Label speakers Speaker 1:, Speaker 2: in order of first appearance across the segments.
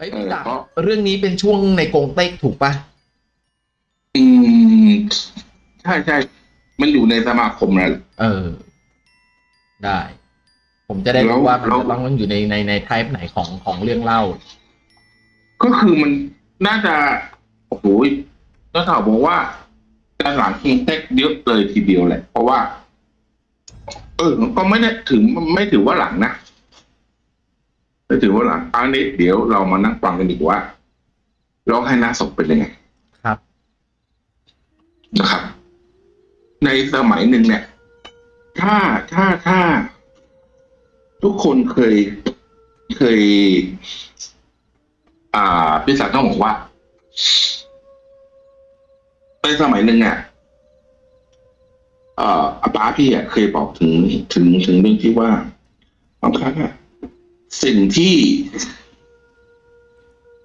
Speaker 1: เอ้ย
Speaker 2: เอ
Speaker 1: พี่
Speaker 2: อ
Speaker 1: ดาบ
Speaker 2: เพราะ
Speaker 1: เรื่องนี้เป็นช่วงในกงเต็กถูกปะ
Speaker 2: อืมใช่ใช่มันอยู่ในสมาคมนั่นแหละ
Speaker 1: เออ ได้ ผมจะได้
Speaker 2: แล้
Speaker 1: รู้
Speaker 2: ว
Speaker 1: ว่ามัน
Speaker 2: แล้ว
Speaker 1: จะต้องอยู่ในในในไทป์ไหนของของเรื่องเล่า
Speaker 2: ก็คือมันน่าจะโอ้โหก็ข่าวบอกว่าด้านหลังคิงเต็กเยอะเลยทีเดียวแหละ เพราะว่า เออ ก็ไม่ได้ถึงไม่ถือว่าหลังนะ ไม่ถือว่าหลังอันนี้เดี๋ยวเรามานั่งฟังกันดีกว่าร้องให้หน้าศพเป็นยังไง
Speaker 1: ครับ
Speaker 2: นะครับ ในสมัยหนึ่งเนี่ย ถ้าถ้าถ้า ทุกคนเคยเคย อ่าพี่สาวต้องบอกว่าในสมัยหนึ่งเนี่ยเอ่ออาป้าพี่อะเคยบอกถึงถึงถึงเรื่องที่ว่าบางครั้งอะ สิ่งที่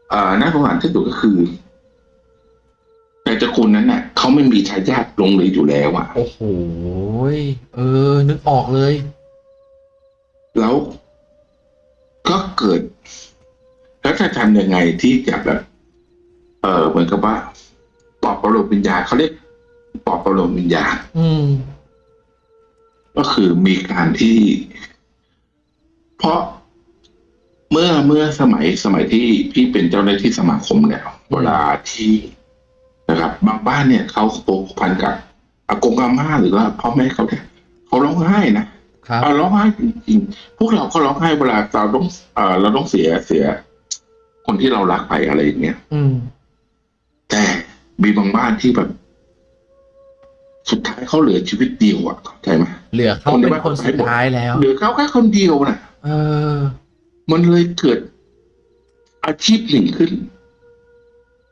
Speaker 2: เอ่อน่าสงสารที่สุดก็คือในตระกูลนั้นน่ะเขาไม่มีทายาทลงเลยอยู่แล้วอะ
Speaker 1: โอ้โหยเออ นึกออกเลย
Speaker 2: แล้วก็เกิด แล้วจะทำยังไงที่จะแบบ เออเหมือนกับว่าปลอบประโลมวิญญาณเขาเรียกปลอบประโลมวิญญาณ
Speaker 1: อืม
Speaker 2: ก็คือมีการที่ เพราะ เมื่อเมื่อสมัยสมัยที่พี่เป็นเจ้าหน้าที่สมาคมเนี่ยเวลาที่นะครับ บางบ้านเนี่ยเขาผูกพันกับอากงอาม่าหรือว่าพ่อแม่เขาเนี่ยเขาร้องไห้นะ
Speaker 1: ครับ
Speaker 2: เอาร้องไห้จริงๆพวกเราก็ร้องไห้เวลาเราต้องเอ่อเราต้องเสียเสีย คนที่เรารักไปอะไรอย่างเงี้ย
Speaker 1: อืม
Speaker 2: แต่มีบางบ้านที่แบบ สุดท้ายเขาเหลือชีวิตเดียวอะเข้าใจไหม
Speaker 1: เหลือเขาเป็นคนสุดท้ายแล้ว
Speaker 2: เหลือเขาแค่คนเดียวน่ะ
Speaker 1: เออ
Speaker 2: มันเลยเกิดอาชีพหนึ่งขึ้น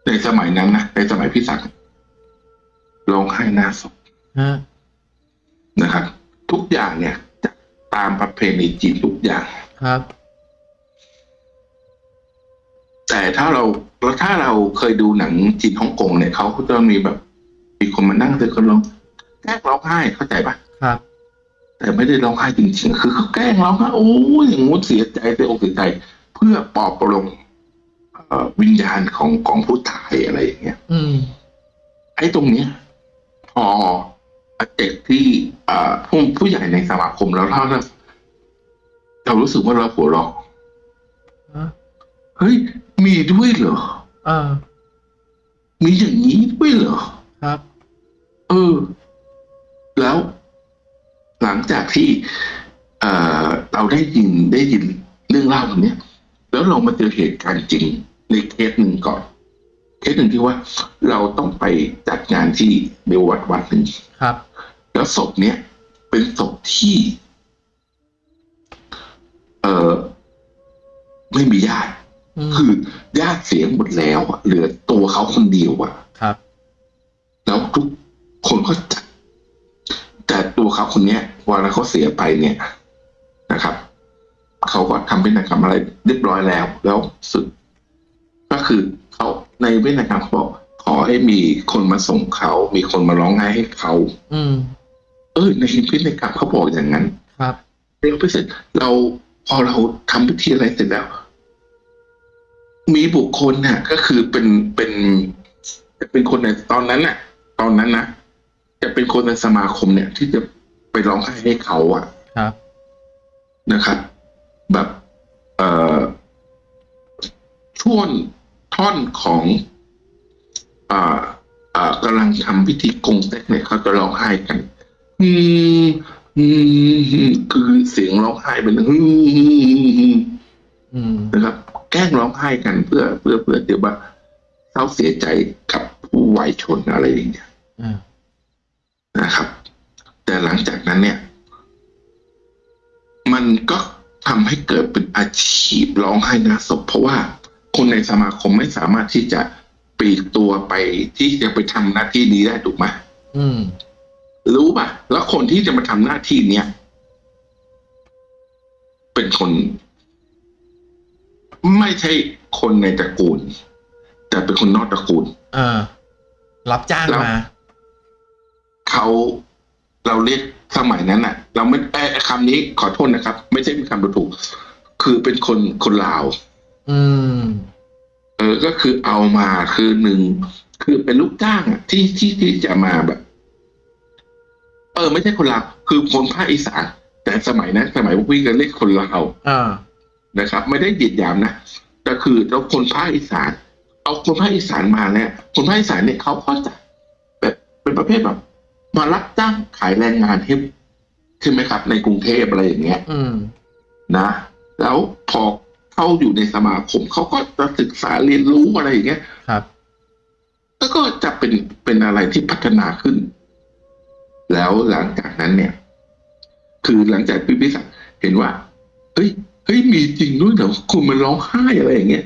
Speaker 2: ในสมัยนั้นนะในสมัยพี่ศักดิ์ร้องไห้หน้าศพ
Speaker 1: ฮะ
Speaker 2: นะครับ ทุกอย่างเนี่ยจะตามประเพณีจีนทุกอย่าง
Speaker 1: ครับ
Speaker 2: แต่ถ้าเราแล้วถ้าเราเคยดูหนังจีนฮ่องกงเนี่ยเขาก็จะมีแบบมีคนมานั่งเตือนคนร้องแกล้งร้องไห้เข้าใจปะ
Speaker 1: ครับ
Speaker 2: แต่ไม่ได้ร้องไห้จริงๆ คือเขาแกล้งร้องไห้โอ้ยอย่างงู้นเสียใจเสียอกเสียใจ เพื่อปลอบประโลมเอ่อวิญญาณของของผู้ตายอะไรอย่างเงี้ย
Speaker 1: อืม
Speaker 2: ไอ้ตรงเนี้ยพอเด็กที่เอ่อผู้ผู้ใหญ่ในสมาคมแล้วเล่าแล้วเรารู้สึกว่าเราหัวเราะ
Speaker 1: ฮะ
Speaker 2: เฮ้ย มีด้วยเหรอ
Speaker 1: อ่า
Speaker 2: มีอย่างนี้ด้วยเหรอ
Speaker 1: ครับ
Speaker 2: เออ แล้ว หลังจากที่เอ่อเราได้ยินได้ยินเรื่องเล่าตรงเนี้ยแล้วเรามาเจอเหตุการณ์จริงในเคสหนึ่งก่อน เคสหนึ่งที่ว่าเราต้องไปจัดงานที่เบลวัดวัดหนึ่ง
Speaker 1: ครับ
Speaker 2: แล้วศพเนี้ยเป็นศพที่ เอ่อไม่มีญาติ
Speaker 1: อืม
Speaker 2: คือญาติเสียหมดแล้วอะเหลือตัวเขาคนเดียวอะ
Speaker 1: ครับ
Speaker 2: แล้วทุกคนก็จัด แต่ตัวเขาคนเนี้ยเวลาเขาเสียไปเนี่ยนะครับเขาก็ทำพินัยกรรมอะไรเรียบร้อยแล้ว แล้วสึกก็คือเขาในพินัยกรรมเขาบอกขอให้มีคนมาส่งเขา มีคนมาร้องไห้ให้เขา
Speaker 1: อืม
Speaker 2: เออในพินัยกรรมเขาบอกอย่างนั้น
Speaker 1: ครับ
Speaker 2: เราไปเสร็จเราพอเราทำพิธีอะไรเสร็จแล้ว มีบุคคลน่ะ ก็คือเป็นเป็น เป็นคนในตอนนั้นน่ะ ตอนนั้นนะ จะเป็นคนในสมาคมเนี่ย ที่จะไปร้องไห้ให้เขาอะ
Speaker 1: ครับ
Speaker 2: นะครับ แบบ เอ่อช่วงท่อนของอ่าอ่ากำลังทำพิธีกงเต็กเนี่ยเขาจะร้องไห้กัน อืมอืมคือเสียงร้องไห้เป็นอืม
Speaker 1: อืม
Speaker 2: นะครับ แกล้งร้องไห้กันเพื่อเพื่อเพื่อเดี๋ยวว่าเศร้าเสียใจกับผู้วัยชนอะไรอย่างเงี้ย
Speaker 1: อ่า
Speaker 2: นะครับ แต่หลังจากนั้นเนี่ย มันก็ทำให้เกิดเป็นอาชีพร้องไห้หน้าศพ เพราะว่าคนในสมาคมไม่สามารถที่จะปลีกตัวไปที่จะไปทำหน้าที่นี้ได้ถูกไหม
Speaker 1: อืม
Speaker 2: รู้ป่ะ แล้วคนที่จะมาทำหน้าที่เนี้ยเป็นคน ไม่ใช่คนในตระกูล แต่เป็นคนนอกตระกูล
Speaker 1: อ่ารับจ้าง
Speaker 2: แล้ว
Speaker 1: มา
Speaker 2: เขาเราเรียกสมัยนั้นน่ะ เราไม่เอ้ยคำนี้ขอโทษนะครับ ไม่ใช่เป็นคำดูถูก คือเป็นคนคนลาว
Speaker 1: อืม
Speaker 2: เออก็คือเอามาคือหนึ่งคือเป็นลูกจ้างอะที่ที่ที่จะมาแบบ เออ ไม่ใช่คนลาวคือคนภาคอีสานแต่สมัยนั้นสมัยพวกพี่ก็เรียกคนลาว
Speaker 1: อ่า
Speaker 2: นะครับ ไม่ได้เหยียดหยามนะแต่คือเราคนภาคอีสาน เอาคนภาคอีสานมาเนี่ยคนภาคอีสานเนี่ยเขาก็จะแบบเป็นประเภทแบบ มารับจ้างขายแรงงานให้ใช่ไหมครับ ในกรุงเทพอะไรอย่างเงี้ย
Speaker 1: อืม
Speaker 2: นะ แล้วพอเข้าอยู่ในสมาคมเขาก็จะศึกษาเรียนรู้อะไรอย่างเงี้ย
Speaker 1: ครับ
Speaker 2: แล้วก็จะเป็นเป็นอะไรที่พัฒนาขึ้น แล้วหลังจากนั้นเนี่ย คือหลังจากพี่พิสักเห็นว่าเฮ้ยเฮ้ยมีจริงด้วยเหรอคุณมันร้องไห้อะไรอย่างเงี้ย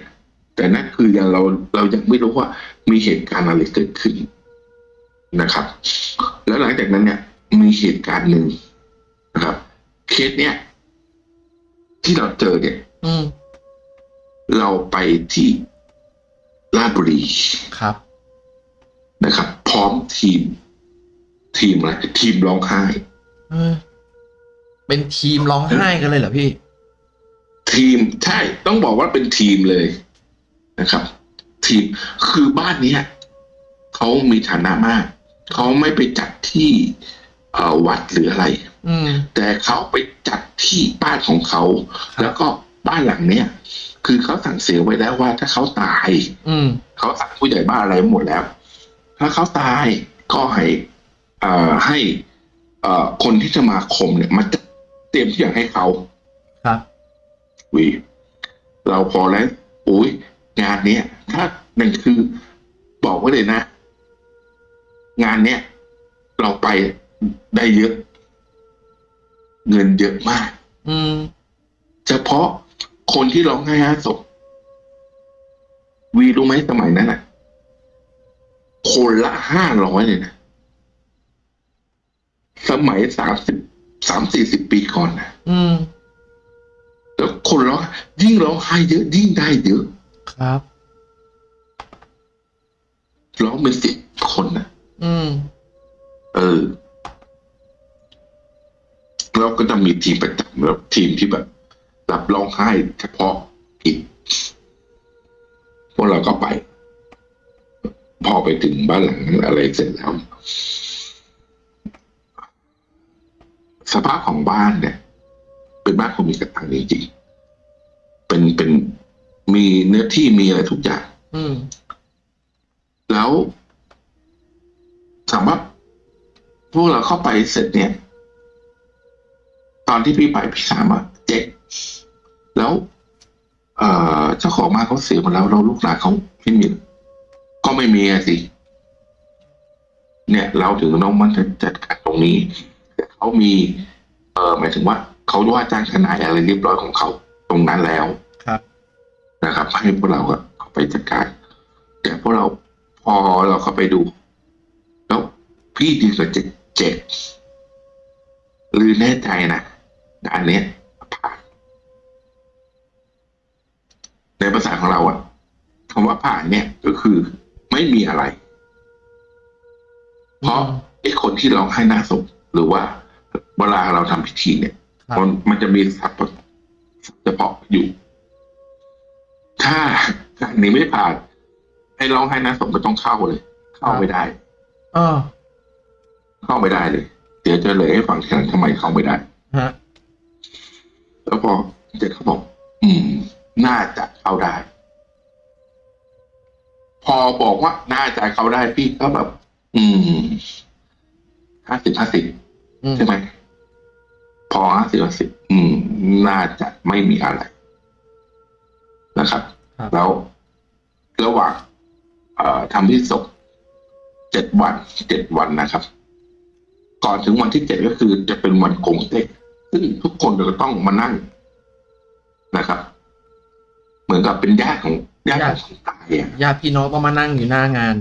Speaker 2: แต่นั่นคือยังเราเรายังไม่รู้ว่ามีเหตุการณ์อะไรเกิดขึ้น นะครับ แล้วหลังจากนั้นเนี่ยมีเหตุการณ์หนึ่งนะครับ เคสเนี่ยที่เราเจอเนี่ย
Speaker 1: อืม
Speaker 2: เราไปที่ราชบุรี
Speaker 1: ครับ
Speaker 2: นะครับ พร้อมทีม ทีมอะไรทีมร้องไห้
Speaker 1: เออเป็นทีมร้องไห้กันเลยเหรอพี่
Speaker 2: ทีมใช่ต้องบอกว่าเป็นทีมเลยนะครับ ทีมคือบ้านเนี้ยเขามีฐานะมาก เขาไม่ไปจัดที่เอ่อวัดหรืออะไร
Speaker 1: อืม
Speaker 2: แต่เขาไปจัดที่บ้านของเขา
Speaker 1: ครับ
Speaker 2: แล้วก็บ้านหลังเนี้ยคือเขาสั่งเสียไว้แล้วว่าถ้าเขาตาย
Speaker 1: อืม
Speaker 2: เขาสั่งผู้ใหญ่บ้านอะไรหมดแล้ว ถ้าเขาตายก็ให้เอ่อให้เอ่อคนที่สมาคมเนี่ยมาจัดเตรียมทุกอย่างให้เขา
Speaker 1: ครับ
Speaker 2: วิเราพอแล้วโอ้ยงานเนี้ยถ้าหนึ่งคือบอกไว้เลยนะ งานเนี้ยเราไปได้เยอะ เงินเยอะมาก
Speaker 1: อืม
Speaker 2: เฉพาะคนที่ร้องไห้ห้าศพวีรู้ไหมสมัยนั้นอะ คนละห้าร้อยเลยนะสมัยสามสิบสามสี่สิบปีก่อนนะ
Speaker 1: อืม
Speaker 2: แล้วคนร้องยิ่งร้องไห้เยอะ ยิ่งได้เยอะ
Speaker 1: ครับ
Speaker 2: ร้องเป็นสิบคนนะ
Speaker 1: อืม
Speaker 2: เออแล้วก็จะมีทีมประจำแล้วทีมที่แบบ รับร้องไห้เฉพาะกิจพวกเราก็ไป พอไปถึงบ้านหลังนั้นอะไรเสร็จแล้ว สภาพของบ้านเนี่ย เป็นบ้านคนมีกระตังจริงๆเป็นเป็นมีเนื้อที่มีอะไรทุกอย่าง
Speaker 1: อืม
Speaker 2: แล้วถามว่าพวกเราเข้าไปเสร็จเนี่ย ตอนที่พี่ไปพี่ถามว่าเจ๊กแล้ว เอ่อเจ้าของบ้านเขาเสียหมดแล้วเราลูกหลานเขาไม่มีก็ไม่มีอะสิเนี่ย เราถึงต้องมันจัดการตรงนี้แต่เขามี เอ่อหมายถึงว่าเขาว่าจ้างทนายอะไรเรียบร้อยของเขาตรงนั้นแล้ว
Speaker 1: ครับ
Speaker 2: นะครับ ให้พวกเราอะเข้าไปจัดการแต่พวกเราพอเราเข้าไปดูแล้ว พี่ดีกว่าเจ็ดเจ็ดหรือแน่ใจนะงานเนี้ยผ่าน ในภาษาของเราอะคำว่าผ่านเนี่ยก็คือไม่มีอะไร เพราะ
Speaker 1: อืม
Speaker 2: ไอ้คนที่ร้องไห้หน้าศพหรือว่าเวลาเราทำพิธีเนี่ย
Speaker 1: ครับ
Speaker 2: มันมันจะมีศัพท์เฉพาะอยู่ ถ้าการนี้ไม่ผ่านให้ร้องไห้หน้าศพก็ต้องเข้าเลย เข้าไม่ได้
Speaker 1: อ๋อ
Speaker 2: เข้าไม่ได้เลย เดี๋ยวจะเลยให้ฟังทีหลังทำไมเข้าไม่ได้
Speaker 1: ฮะ
Speaker 2: แล้วพอเจ็ดเขาบอก อืม น่าจะเข้าได้ พอบอกว่า น่าจะเข้าได้พี่ก็แบบ อืมห้าสิบห้าสิบ
Speaker 1: อืม
Speaker 2: ใช่ไหมพอห้าสิบห้าสิบอืม น่าจะไม่มีอะไร นะครับ
Speaker 1: ครับ
Speaker 2: แล้วระหว่างเอ่อทำที่ศพเจ็ดวันเจ็ดวันนะครับ ก่อนถึงวันที่เจ็ดก็คือจะเป็นวันกงเต็กซึ่งทุกคนจะต้องมานั่งนะครับ เหมือนกับเป็นญาติของญาติของคนตายอะ
Speaker 1: ญาติพี่น้องต้องมานั่งอยู่หน้างาน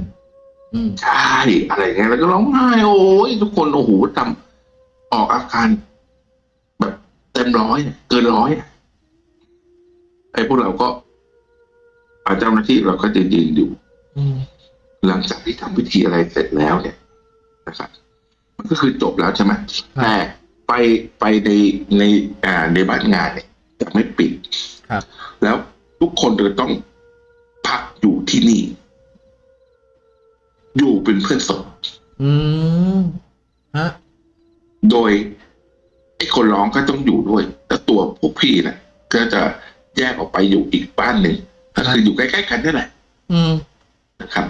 Speaker 1: อืม
Speaker 2: ใช่อะไรเงี้ยแล้วก็ร้องไห้โอ้ยทุกคนโอ้โหทำออกอาการแบบเต็มร้อยอะเกินร้อยอะไอ้พวกเราก็อ่าเจ้าหน้าที่เราก็จะยืนอยู่
Speaker 1: อืม
Speaker 2: หลังจากที่ทำพิธีอะไรเสร็จแล้วเนี่ยนะครับมัน ก็คือจบแล้วใช่ไหมแต่ไปไปในในอ่าในบ้านงานเนี่ยจะไม่ปิด
Speaker 1: ครับ
Speaker 2: แล้วทุกคนจะต้องพักอยู่ที่นี่ อยู่เป็นเพื่อนศพ
Speaker 1: อืมฮะ
Speaker 2: โดยไอ้คนร้องก็ต้องอยู่ด้วย แต่ตัวพวกพี่นะก็จะแยกออกไปอยู่อีกบ้านหนึ่งก็คืออยู่ใกล้ๆกันนี่แหละ
Speaker 1: อืม
Speaker 2: นะครับ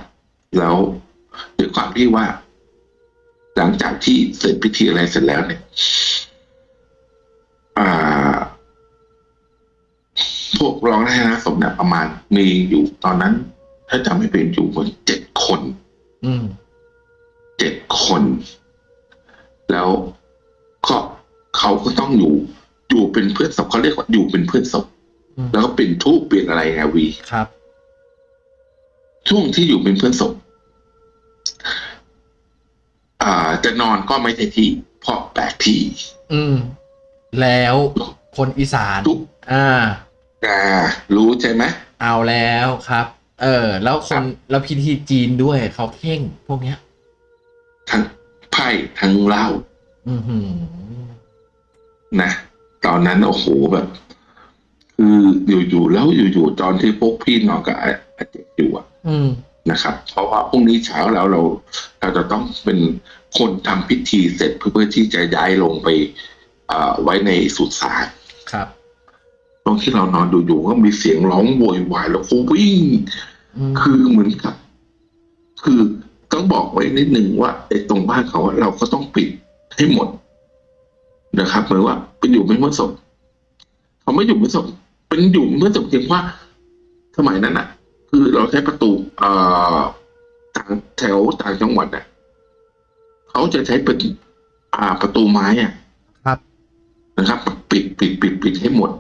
Speaker 2: แล้วด้วยความที่ว่า หลังจากที่เสร็จพิธีอะไรเสร็จแล้วเนี่ยอ่าพวกร้องได้นะสมเนี่ยประมาณมีอยู่ตอนนั้น ถ้าจำไม่เป็นอยู่คนเจ็ดคน
Speaker 1: อืม
Speaker 2: เจ็ดคน แล้วก็เขาก็ต้องอยู่ อยู่เป็นเพื่อนศพเขาเรียกว่าอยู่เป็นเพื่อนศพ
Speaker 1: อืม
Speaker 2: แล้วก็เป็นทูปเป็นอะไรไงวี
Speaker 1: ครับ
Speaker 2: ช่วงที่อยู่เป็นเพื่อนศพอ่า จะนอนก็ไม่ใช่ที่ เพราะแปลกที่
Speaker 1: อืม แล้วคนอีสาน
Speaker 2: ทุก
Speaker 1: อ่า
Speaker 2: อ่า รู้ใช่ไหม
Speaker 1: เอาแล้วครับ เออ แล้วคนแล้วพิธีจีนด้วยเขาเข่งพวกเนี้ย
Speaker 2: ทั้งไพ่ทั้งเหล้า
Speaker 1: อือหือ
Speaker 2: นะตอนนั้นโอ้โหแบบคืออยู่ๆแล้วอยู่ๆตอนที่พวกพี่น้องกับอาอาเจกอยู่อะ
Speaker 1: อืม
Speaker 2: นะครับ เพราะว่าพรุ่งนี้เช้าแล้วเราเราจะต้องเป็น คนทำพิธีเสร็จเพื่อที่จะย้ายลงไปอ่าไว้ในสุสาน
Speaker 1: ครับ
Speaker 2: ตรงที่เรานอนดูอยู่ก็มีเสียงร้องโวยวายแล้วก็วิ่ง
Speaker 1: อืม
Speaker 2: คือเหมือนกับ คือต้องบอกไว้นิดหนึ่งว่าไอ้ตรงบ้านเขาอะเราก็ต้องปิดให้หมดนะครับเหมือนว่าเป็นอยู่ไม่เมื่อศพเขาไม่อยู่ไม่ศพเป็นอยู่เมื่อศพเพียงว่าสมัยนั้นอะคือเราใช้ประตูเอ่อต่างแถวต่างจังหวัดอะ เขาจะใช้เป็นอ่าประตูไม้อะ
Speaker 1: ครับ
Speaker 2: นะครับ ปิดปิดปิดปิดให้หมด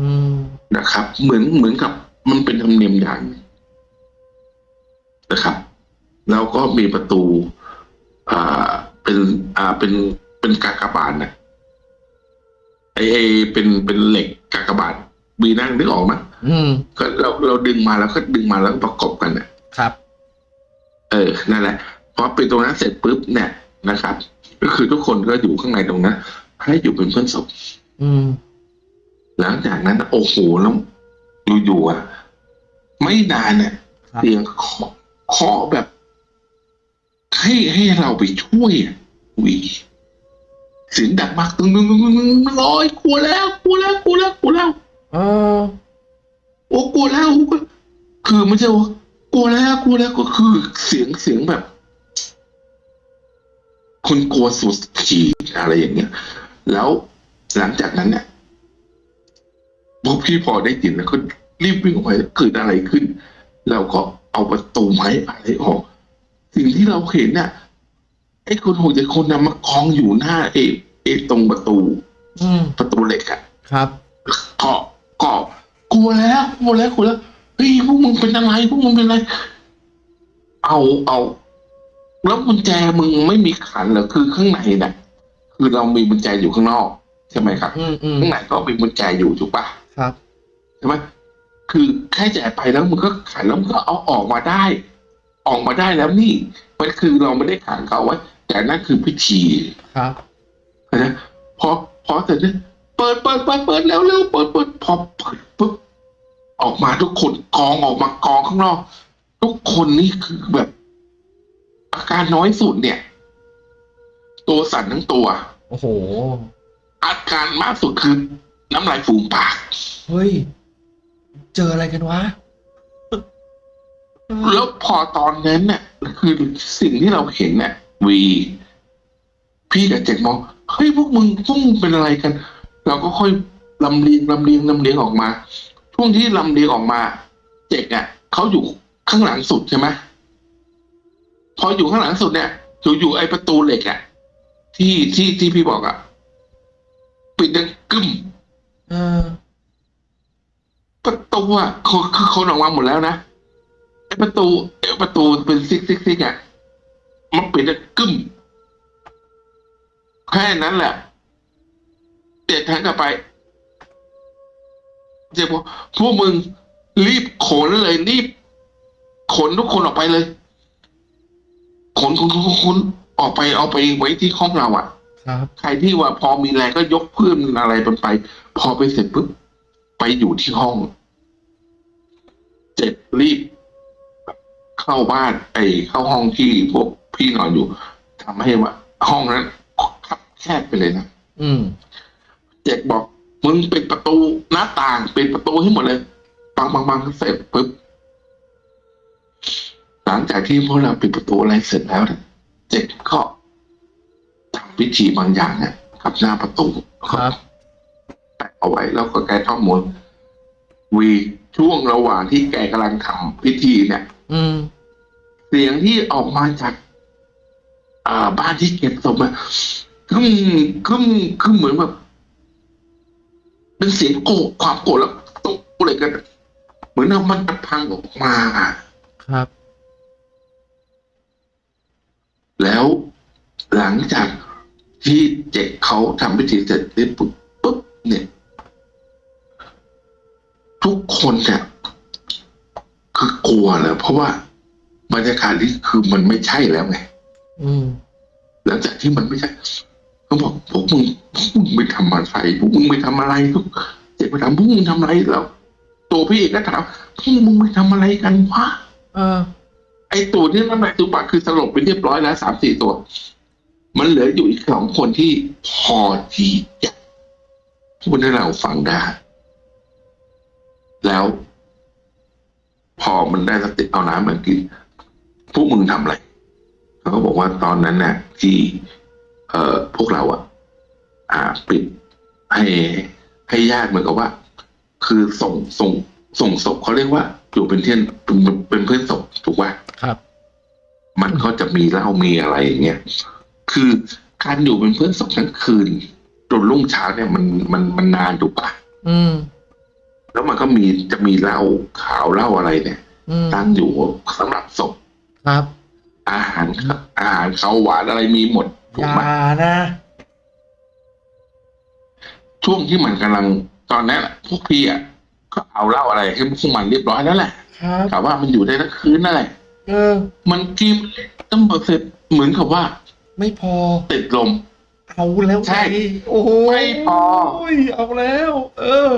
Speaker 1: อืม
Speaker 2: นะครับ เหมือนเหมือนกับมันเป็นธรรมเนียมอย่างหนึ่งนะครับ แล้วก็มีประตู อ่าเป็นอ่าเป็นเป็นกากบาทนะไอไอเป็นเป็นเหล็กกากบาทมีนั่งนึกออกไหม
Speaker 1: อืม
Speaker 2: ก็เราเราดึงมาแล้วก็ดึงมาแล้วก็ประกบกันนะครับ เออนั่นแหละพอเป็นตรงนั้นเสร็จปุ๊บเนี่ย นะครับ ก็คือทุกคนก็อยู่ข้างในตรงนั้นให้อยู่เป็นเพื่อนศพ
Speaker 1: อืม
Speaker 2: หลังจากนั้นโอ้โหแล้วอยู่ๆอะ ไม่นานเนี่ย
Speaker 1: ครับ
Speaker 2: เสียงเคาะเคาะแบบ ให้ให้เราไปช่วยอะวีเสียงดังมากตึงตึงตึงตึงตึงลอยกลัวแล้วกลัวแล้วกลัวแล้วกลัวแล้ว
Speaker 1: เออ
Speaker 2: โอ้กลัวแล้วคือไม่ใช่ว่ากลัวแล้วกลัวแล้วก็คือเสียงเสียงแบบ คนกลัวสุดขีดอะไรอย่างเงี้ย แล้วหลังจากนั้นเนี่ยพวกพี่พอได้ยินแล้วก็รีบวิ่งออกไปเกิดอะไรขึ้น เราก็เอาประตูไม้อะไรออก สิ่งที่เราเห็นเนี่ยไอ้คนหกเจ็ดคนนะมากองอยู่หน้าเอเอตรงประตู
Speaker 1: อืม
Speaker 2: ประตูเหล็กอะ
Speaker 1: ครับ
Speaker 2: เกาะเกาะกลัวแล้วกลัวแล้วกลัวแล้วเฮ้ยพวกมึงเป็นอะไรพวกมึงเป็นอะไร เอาเอา แล้วกุญแจมึงไม่มีขันเหรอคือข้างในน่ะ คือเรามีกุญแจอยู่ข้างนอก ใช่ไหมครับ
Speaker 1: อืมอืม
Speaker 2: ข้างในก็มีกุญแจอยู่ถูกปะ
Speaker 1: ครับ
Speaker 2: ใช่ไหมคือแค่แจกไปแล้วมึงก็ขันแล้วมึงก็เอาออกมาได้ ออกมาได้แล้วนี่มันคือเราไม่ได้ขังเขาไว้ แต่นั่นคือพิธี
Speaker 1: ครับ
Speaker 2: นะพอพอเสร็จเนี่ยเปิดเปิดเปิดเปิดแล้วเร็วเปิดเปิดพอเปิดปุ๊บออกมาทุกคนกองออกมากองข้างนอก ทุกคนนี่คือแบบ อาการน้อยสุดเนี่ย ตัวสั่นทั้งตัว
Speaker 1: โอ้โห
Speaker 2: อาการมากสุดคือน้ำลายฟูมปาก
Speaker 1: เฮ้ย เจออะไรกันวะ
Speaker 2: แล้วพอตอนนั้นเนี่ยคือสิ่งที่เราเห็นเนี่ยวี พี่กับเจ็ดมองเฮ้ยพวกมึงพวกมึงเป็นอะไรกัน เราก็ค่อยลำเลียงลำเลียงลำเลียงออกมาช่วงที่ลำเลียงออกมา เจ็กอะเขาอยู่ข้างหลังสุดใช่ไหม พออยู่ข้างหลังสุดเนี่ยอยู่อยู่ไอประตูเหล็กอะที่ที่ที่พี่บอกอะปิดดังกึ้ม
Speaker 1: เออ
Speaker 2: ประตูอะคือคือคนออกมาหมดแล้วนะไอประตูไอประตูเป็นซิกซิกซิกอะมันปิดดังกึ้มแค่นั้นแหละเด็ดทางกลับไปเจ๊บอกพวกมึงรีบขนเลยรีบขนทุกคนออกไปเลย ขนขนขนขนขนออกไปเอาไปไว้ที่ห้องเราอะ
Speaker 1: ครับ
Speaker 2: ใครที่ว่าพอมีแรงก็ยกเพื่อนอะไรมันไป พอไปเสร็จปุ๊บไปอยู่ที่ห้อง เจ็บรีบ เข้าบ้านไอ้เข้าห้องที่พวกพี่นอนอยู่ทำให้ว่า ห้องนั้นคับแคบไปเลยนะ
Speaker 1: อืม
Speaker 2: เจ็กบอกมึงปิดประตูหน้าต่างปิดประตูให้หมดเลยปังปังปังเสร็จปุ๊บห ลังจากที่พวกเราปิดประตูอะไรเสร็จแล้วเนี่ยเจ็กก็ทำพิธีบางอย่างเนี่ยกับหน้าประตู
Speaker 1: ครับ
Speaker 2: แปะเอาไว้แล้วก็แกท่องมนต์วีช่วงระหว่างที่แกกำลังทำพิธีเนี่ย
Speaker 1: อืม
Speaker 2: เสียงที่ออกมาจาก อ่า บ้านที่เก็บศพอะคึมคึมคึมเหมือนแบบเป็นเสียงโกรธความโกรธแล้วตกอะไรกัน เหมือนเอามันจะพังออกมาอะ
Speaker 1: ครับ
Speaker 2: แล้วหลังจากที่เจ็กเขาทำพิธีเสร็จเรียบปุ๊บปุ๊บเนี่ย ทุกคนเนี่ยคือกลัวเลยเพราะว่าบรรยากาศที่คือมันไม่ใช่แล้วไง
Speaker 1: อืม
Speaker 2: หลังจากที่มันไม่ใช่เขาบอกพวกมึงพวกมึงไปทำอะไรพวกมึงไปทำอะไรทุกเจ็บไปถามพวกมึงทำอะไรแล้ว ตัวพี่เอกก็ถามพวกมึงไปทำอะไรกันวะ
Speaker 1: เออ
Speaker 2: ไอตัวนี้นั่นแหละตัวปากคือสลบไปเรียบร้อยแล้วสามสี่ตัว มันเหลืออยู่อีกสองคนที่พอที่จะพูดให้เราฟังได้ แล้ว พอมันได้สติเอาน้ำมากินพวกมึงทำอะไรเขาก็บอกว่าตอนนั้นเนี่ยที่ เอ่อพวกเราอะอ่าปิดให้ให้ญาติเหมือนกับว่า คือส่งส่งส่งศพเขาเรียกว่า อยู่เป็นเพื่อนเป็นเป็นเพื่อนศพถูกป่ะ
Speaker 1: ครับ
Speaker 2: มันก็จะมีเหล้ามีอะไรอย่างเงี้ยคือการอยู่เป็นเพื่อนศพทั้งคืนจนรุ่งเช้าเนี่ยมันมันมันนานถูกปะ
Speaker 1: อืม
Speaker 2: แล้วมันก็มีจะมีเหล้าขาวเหล้าอะไรเนี่ย
Speaker 1: อืม
Speaker 2: ตั้งอยู่สำหรับศพ
Speaker 1: ครับ
Speaker 2: อาหารอาหารข้าวหวานอะไรมีหมดถู
Speaker 1: อกย่า
Speaker 2: ไหม
Speaker 1: นะ
Speaker 2: ช่วงที่มันกำลังตอนนั้นอะพวกพี่อะ ก็เอาเหล้าอะไรให้พวกมันเรียบร้อยแล้วแหละ
Speaker 1: ครับ
Speaker 2: แต่ว่ามันอยู่ได้ทั้งคืนนั่นแหละ
Speaker 1: เออ
Speaker 2: มันกินต้องเสร็จเหมือนกับว่า
Speaker 1: ไม่พอ
Speaker 2: ติดลม
Speaker 1: เอาแล้ว
Speaker 2: ใช่
Speaker 1: ไงโอ้โห
Speaker 2: ไม่พอ
Speaker 1: ยเอาแล้ว เออ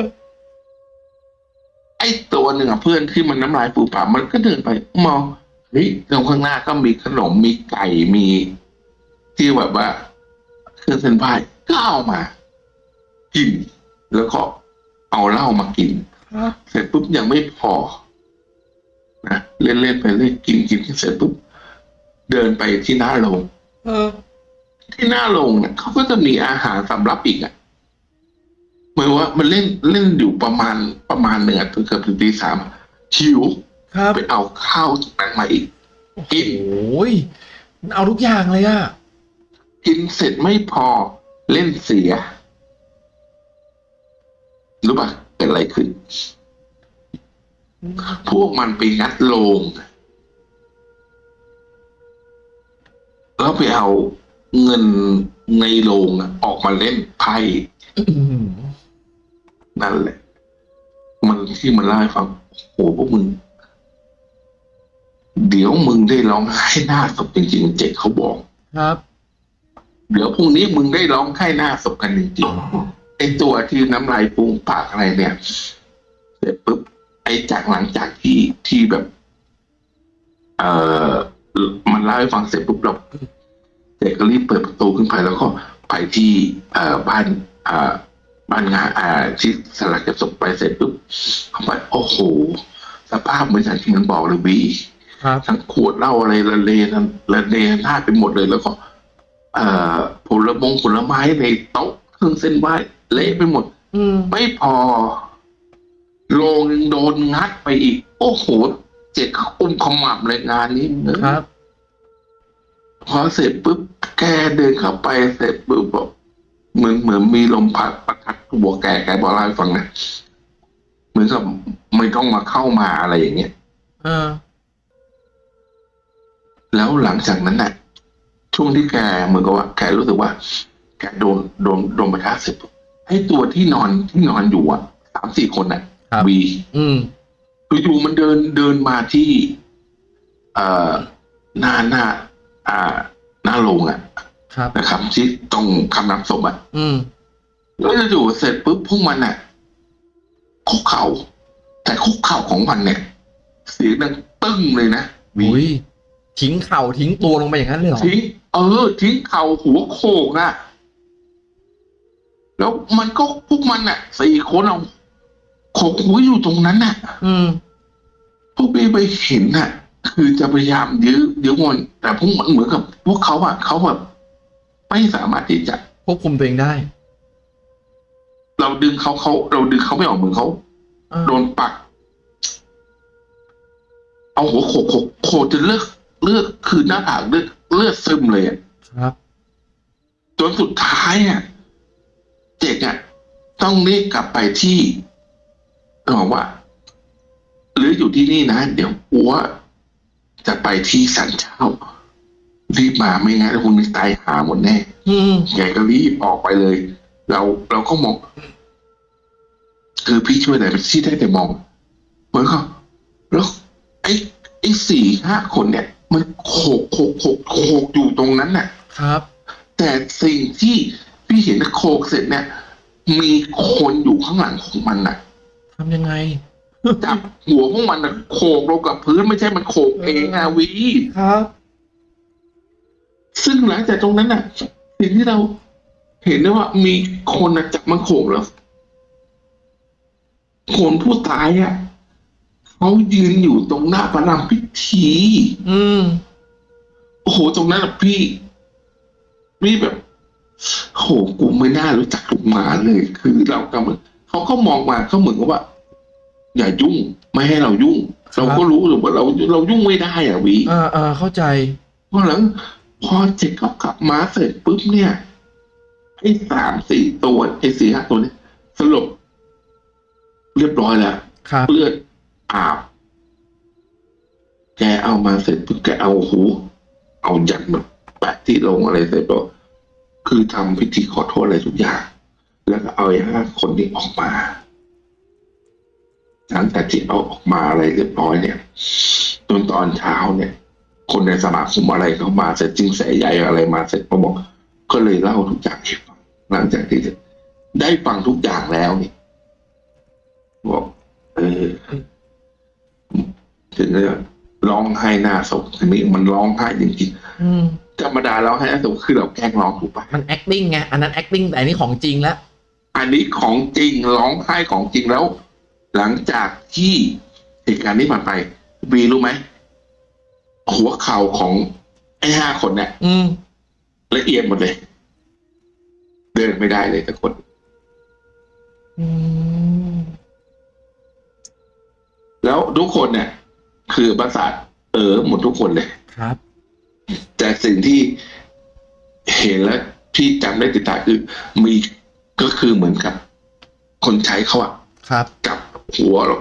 Speaker 2: ไอ้ตัวหนึ่งอะเพื่อนที่มันน้ำลายฟูปากมันก็เดินไปมองเฮ้ยตรงข้างหน้าก็มีขนมมีไก่มี ที่แบบว่าเครื่องเส้นไหว้ก็เอามา กิน แล้วก็เอาเหล้ามากิน
Speaker 1: ครับ
Speaker 2: เสร็จปุ๊บยังไม่พอนะเล่นเล่นๆไปเล่นกินกินเสร็จปุ๊บเดินไปที่หน้าโรง
Speaker 1: เออ
Speaker 2: ที่หน้าโรงเนี่ยเขาก็จะมีอาหารสำรับอีกอะเหมือนว่ามันเล่นเล่นอยู่ประมาณประมาณหนึ่งอะจนเกือบถึงตีสามหิว
Speaker 1: ครับ
Speaker 2: ไปเอาข้าวจากนั้นมาอีกกิน
Speaker 1: โอ้ยมันเอาทุกอย่างเลยอะ
Speaker 2: กินเสร็จไม่พอเล่นเสียรู้ป่ะ เกิดอะไรขึ้น พวกมันไปงัดโลงแล้วไปเอาเงินในโรงอะออกมาเล่นไพ่
Speaker 1: อื้อหือ
Speaker 2: นั่นแหละ มันที่มันเล่าให้ฟังโอ้โหพวกมึง เดี๋ยวมึงได้ร้องไห้หน้าศพจริงๆเจ็ดเขาบอก
Speaker 1: ครับ
Speaker 2: เดี๋ยวพรุ่งนี้มึงได้ร้องไห้หน้าศพกันจริงๆ ไอ้ตัวที่น้ำลายฟูมปากอะไรเนี่ย เสร็จปุ๊บไอ้จากหลังจากที่ที่แบบ เอ่อมันเล่าให้ฟังเสร็จปุ๊บเราเด็กก็รีบเปิดประตูขึ้นไปแล้วก็ไปที่เอ่อบ้านเอ่อบ้านงานอ่าที่สลักเก็บศพไปเสร็จปุ๊บเข้าไปโอ้โหสภาพเหมือนอย่างที่มันบอกเลยบี
Speaker 1: ครับ
Speaker 2: ทั้งขวดเหล้าอะไรละเลนละเลหน้าดไปหมดเลยแล้วก็ เอ่อผลมงผลไม้ในโต๊ะเครื่องเส้นไหว้ เละไปหมด
Speaker 1: อืม
Speaker 2: ไม่พอโรงยังโดนงัดไปอีก โอ้โห เจ็ดอุ้มขมับเลยงานนี้
Speaker 1: ครับ
Speaker 2: พอเสร็จปุ๊บแกเดินเข้าไปเสร็จปุ๊บบอกเหมือนเหมือนมีลมพัดประทัดหัวแกแกบอกเล่าให้ฟังนะเหมือนกับไม่ต้องมาเข้ามาอะไรอย่างเงี้ย
Speaker 1: เออ
Speaker 2: แล้วหลังจากนั้นน่ะ ช่วงที่แกเหมือนกับว่า แกรู้สึกว่า แกโดนโดนโดนประทะเสร็จปุ๊บ ไอ้ตัวที่นอนที่นอนอยู่อะสามสี่คนน่ะ
Speaker 1: ครับ
Speaker 2: วี
Speaker 1: อืม
Speaker 2: อยู่ๆมันเดินเดินมาที่ เอ่อหน้าหน้า อ่า หน้าโรงอะ
Speaker 1: ครับ
Speaker 2: นะครับที่ตรงคำนับศพอะ
Speaker 1: อืม
Speaker 2: แล้วอยู่ๆเสร็จปุ๊บพวกมันอะคุกเข่า แต่คุกเข่าของมันเนี่ย เสียงดังตึ้งเลยนะวี
Speaker 1: อุ้ยทิ้งเข่าทิ้งตัวลงไปอย่างนั้นเลยเหรอ
Speaker 2: ทิ้งเออ ทิ้งเข่าหัวโขกอะ แล้วมันก็พวกมันอะสี่คนเอาโขกหัวอยู่ตรงนั้นน่ะ
Speaker 1: อืม
Speaker 2: พวกพี่ไปเห็นน่ะ คือจะพยายามยื้อยื้อมันแต่พวกมันเหมือนกับ พวกเขาอะเขาแบบไม่สามารถที่จะ
Speaker 1: ควบคุมตัวเองได้
Speaker 2: เราดึงเขาเขาเราดึงเขาไม่ออกมือเขา
Speaker 1: อ่า
Speaker 2: โดนปัก เอาหัวโขกโขกโขกจนเลือดเลือดคือหน้าผากเลือดเลือดซึมเลยอะ
Speaker 1: ครับ
Speaker 2: จนสุดท้ายอะ เจกอะต้องรีบกลับไปที่บอกว่า หรืออยู่ที่นี่นะ เดี๋ยวอัวจะไปที่สันเจ้า รีบมาไม่งั้นคุณตายหาหมดแน่
Speaker 1: อืม
Speaker 2: แกก็รีบออกไปเลย เราเราก็มอง คือพี่ช่วยอะไรที่ได้แต่มองเหมือนเขาแล้วไอ้ไอ้สี่ห้าคนเนี่ย มันโขกโขกโขกโขกอยู่ตรงนั้นน่ะ
Speaker 1: ครับ
Speaker 2: แต่สิ่งที่ พี่เห็นโขกเสร็จเนี่ย มีคนอยู่ข้างหลังของมันน่ะ
Speaker 1: ทำยังไง
Speaker 2: จับหัวพวกมันน่ะโขกลงกับพื้นไม่ใช่มันโขกเองอะวี
Speaker 1: ครับ
Speaker 2: ซึ่งหลังจากตรงนั้นน่ะสิ่งที่เราเห็นได้ว่ามีคนน่ะจับมันโขกแล้วคนผู้ตายอะเขายืนอยู่ตรงหน้าประรำพิธี
Speaker 1: อืม
Speaker 2: โอ้โห ตรงนั้นน่ะพี่ พี่แบบ โหกูไม่น่ารู้จักลูกหมาเลย คือเรากำลังเขาก็มองมาเขาเหมือนกับว่า อย่ายุ่งไม่ให้เรายุ่ง
Speaker 1: ครับ
Speaker 2: เราก็รู้อยู่ว่าเราเรายุ่งไม่ได้อะวี
Speaker 1: อ่าอ่าเข้าใจ
Speaker 2: พอหลังพอเจ็กเขากลับมาเสร็จปุ๊บเนี่ยไอ้สามสี่ตัวไอ้สี่ห้าตัวเนี่ยสรุปเรียบร้อยแล้ว
Speaker 1: ครับ
Speaker 2: เลือดอาบ แกเอามาเสร็จปุ๊บแกเอาหู เอายันมาแปะที่ลงอะไรเสร็จแล้ว คือทำพิธีขอโทษอะไรทุกอย่าง แล้วก็เอาไอ้ห้าคนนี้ออกมา หลังจากที่เอาออกมาอะไรเรียบร้อยเนี่ยจนตอนเช้าเนี่ย คนในสมาคมอะไรเข้ามาเสร็จจิงแสใหญ่อะไรมาเสร็จก็บอกก็เลยเล่าทุกอย่างให้ฟังหลังจากที่ได้ฟังทุกอย่างแล้วเนี่ยบอกเออถึงจะร้องไห้หน้าศพทีนี้มันร้องไห้จริงๆ ธรรมดาร้องไห้หน้าศพคือเราแกล้งร้องถูกปะ
Speaker 1: มัน acting ไงอันนั้น acting แต่อันนี้ของจริงแล้ว
Speaker 2: อันนี้ของจริงร้องไห้ของจริงแล้ว หลังจากที่เหตุการณ์นี้ผ่านไปบีรู้ไหมหัวเข่าของไอ้ห้าคนเนี่ย
Speaker 1: อืม
Speaker 2: ละเอียดหมดเลย เดินไม่ได้เลยแต่คน
Speaker 1: อืม
Speaker 2: แล้วทุกคนเนี่ย คือประสาทเออหมดทุกคนเลย
Speaker 1: ครับ
Speaker 2: แต่สิ่งที่เห็นและที่จำได้ติดตาคือมีก็คือเหมือนกับ คนใช้เขาอะ
Speaker 1: ครับ
Speaker 2: กับหัวเรา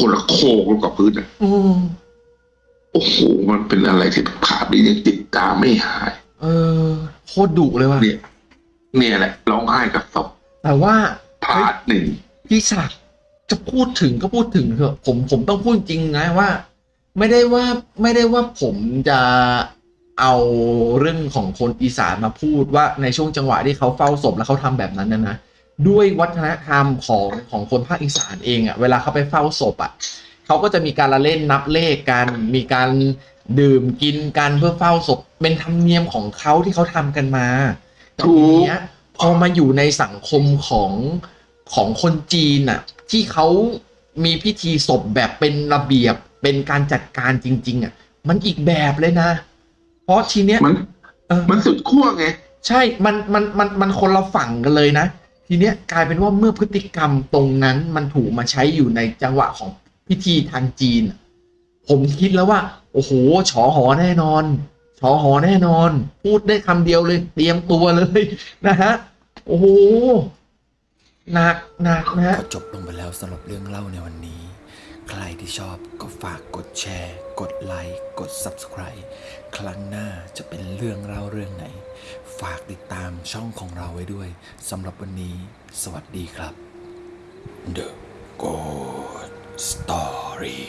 Speaker 2: คนละโคกลงกับพื้นอะ
Speaker 1: อืม
Speaker 2: โอ้โหมันเป็นอะไรที่ภาพนี้ยังติดตาไม่หาย
Speaker 1: เออโคตรดุเลยว่ะ
Speaker 2: เนี่ยเนี่ยแหละร้องไห้กับศพ
Speaker 1: แต่ว่า
Speaker 2: พาร์ทหนึ่ง
Speaker 1: พี่ศักดิ์จะพูดถึงก็พูดถึงเถอะผมผมต้องพูดจริงนะว่า ไม่ได้ว่าไม่ได้ว่าผมจะ เอาเรื่องของคนอีสานมาพูดว่าในช่วงจังหวะที่เขาเฝ้าศพแล้วเขาทำแบบนั้นนะนะด้วยวัฒนธรรมของของคนภาคอีสานเองอะ่ะเวลาเขาไปเฝ้าศพอะ่ะเขาก็จะมีการละเล่นนับเลขกันมีการดื่มกินกันเพื่อเฝ้าศพเป็นธรรมเนียมของเขาที่เขาทำกันมาแต่ทีเนี้ยพอมาอยู่ในสังคมของของคนจีนน่ะที่เขามีพิธีศพแบบเป็นระเบียบเป็นการจัดการจริง ๆอะมันอีกแบบเลยนะ เพราะทีเนี้ย
Speaker 2: มัน
Speaker 1: เออ
Speaker 2: มันสุดขั้วไง
Speaker 1: ใช่ มันมันมันมันคนละฝั่งกันเลยนะ ทีเนี้ยกลายเป็นว่าเมื่อพฤติกรรมตรงนั้นมันถูกมาใช้อยู่ในจังหวะของพิธีทางจีนอะผมคิดแล้วว่า โอ้โหฉอหอแน่นอนฉอหอแน่นอน พูดได้คำเดียวเลย เตรียมตัวเลยนะฮะ โอ้โหหนักหนักนะฮะ
Speaker 3: ก็จบลงไปแล้วสำหรับเรื่องเล่าในวันนี้ ใครที่ชอบก็ฝากกดแชร์ กดไลค์กด Subscribe ครั้งหน้าจะเป็นเรื่องเล่าเรื่องไหน ฝากติดตามช่องของเราไว้ด้วยสำหรับวันนี้ สวัสดีครับ The Good Story